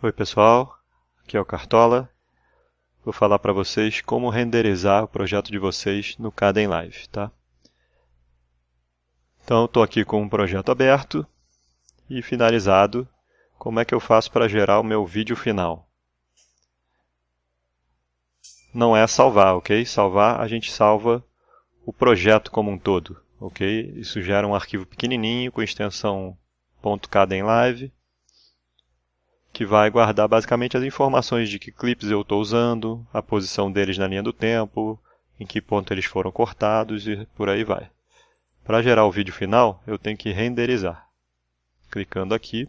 Oi pessoal, aqui é o Cartola. Vou falar para vocês como renderizar o projeto de vocês no Caden Live, tá? Então estou aqui com um projeto aberto e finalizado. Como é que eu faço para gerar o meu vídeo final? Não é salvar, ok? Salvar, a gente salva o projeto como um todo, ok? Isso gera um arquivo pequenininho com extensão .cadenlive que vai guardar basicamente as informações de que clipes eu estou usando, a posição deles na linha do tempo, em que ponto eles foram cortados e por aí vai. Para gerar o vídeo final, eu tenho que renderizar. Clicando aqui,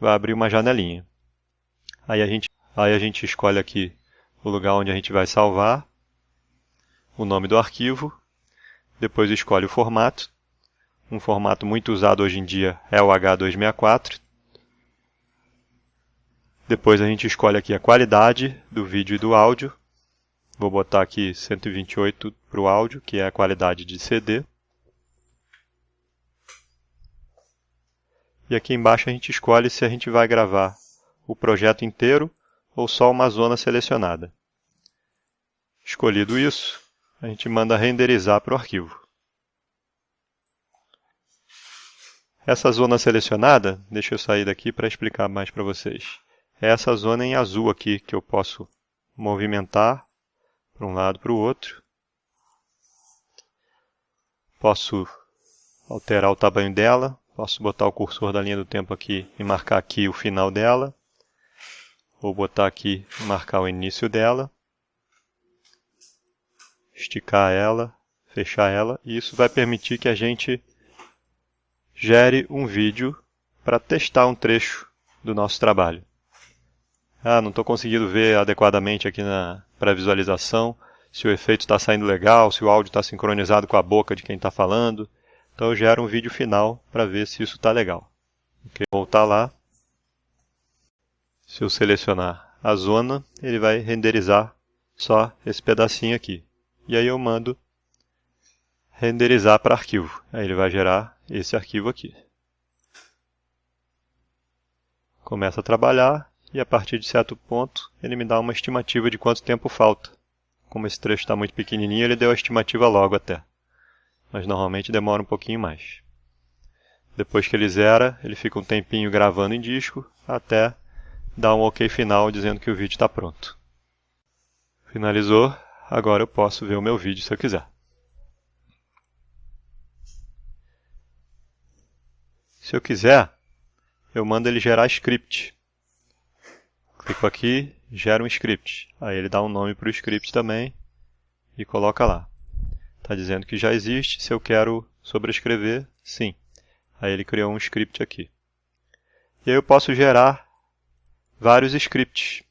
vai abrir uma janelinha. Aí a gente, aí a gente escolhe aqui o lugar onde a gente vai salvar, o nome do arquivo, depois escolhe o formato. Um formato muito usado hoje em dia é o H264, depois a gente escolhe aqui a qualidade do vídeo e do áudio. Vou botar aqui 128 para o áudio, que é a qualidade de CD. E aqui embaixo a gente escolhe se a gente vai gravar o projeto inteiro ou só uma zona selecionada. Escolhido isso, a gente manda renderizar para o arquivo. Essa zona selecionada, deixa eu sair daqui para explicar mais para vocês é essa zona em azul aqui que eu posso movimentar para um lado para o outro. Posso alterar o tamanho dela, posso botar o cursor da linha do tempo aqui e marcar aqui o final dela, ou botar aqui e marcar o início dela, esticar ela, fechar ela, e isso vai permitir que a gente gere um vídeo para testar um trecho do nosso trabalho ah, não estou conseguindo ver adequadamente aqui na pré-visualização se o efeito está saindo legal, se o áudio está sincronizado com a boca de quem está falando. Então eu gero um vídeo final para ver se isso está legal. Okay. Voltar lá. Se eu selecionar a zona, ele vai renderizar só esse pedacinho aqui. E aí eu mando renderizar para arquivo. Aí ele vai gerar esse arquivo aqui. Começa a trabalhar, e a partir de certo ponto ele me dá uma estimativa de quanto tempo falta. Como esse trecho está muito pequenininho, ele deu a estimativa logo até. Mas normalmente demora um pouquinho mais. Depois que ele zera, ele fica um tempinho gravando em disco, até dar um ok final dizendo que o vídeo está pronto. Finalizou, agora eu posso ver o meu vídeo se eu quiser. Se eu quiser, eu mando ele gerar script. Clico aqui, gera um script. Aí ele dá um nome para o script também e coloca lá. Está dizendo que já existe, se eu quero sobrescrever, sim. Aí ele criou um script aqui. E aí eu posso gerar vários scripts.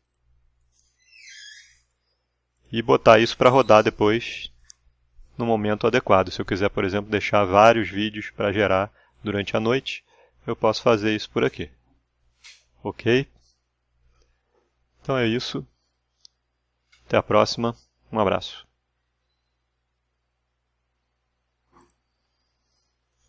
E botar isso para rodar depois no momento adequado. Se eu quiser, por exemplo, deixar vários vídeos para gerar durante a noite, eu posso fazer isso por aqui. Ok? Então é isso. Até a próxima. Um abraço.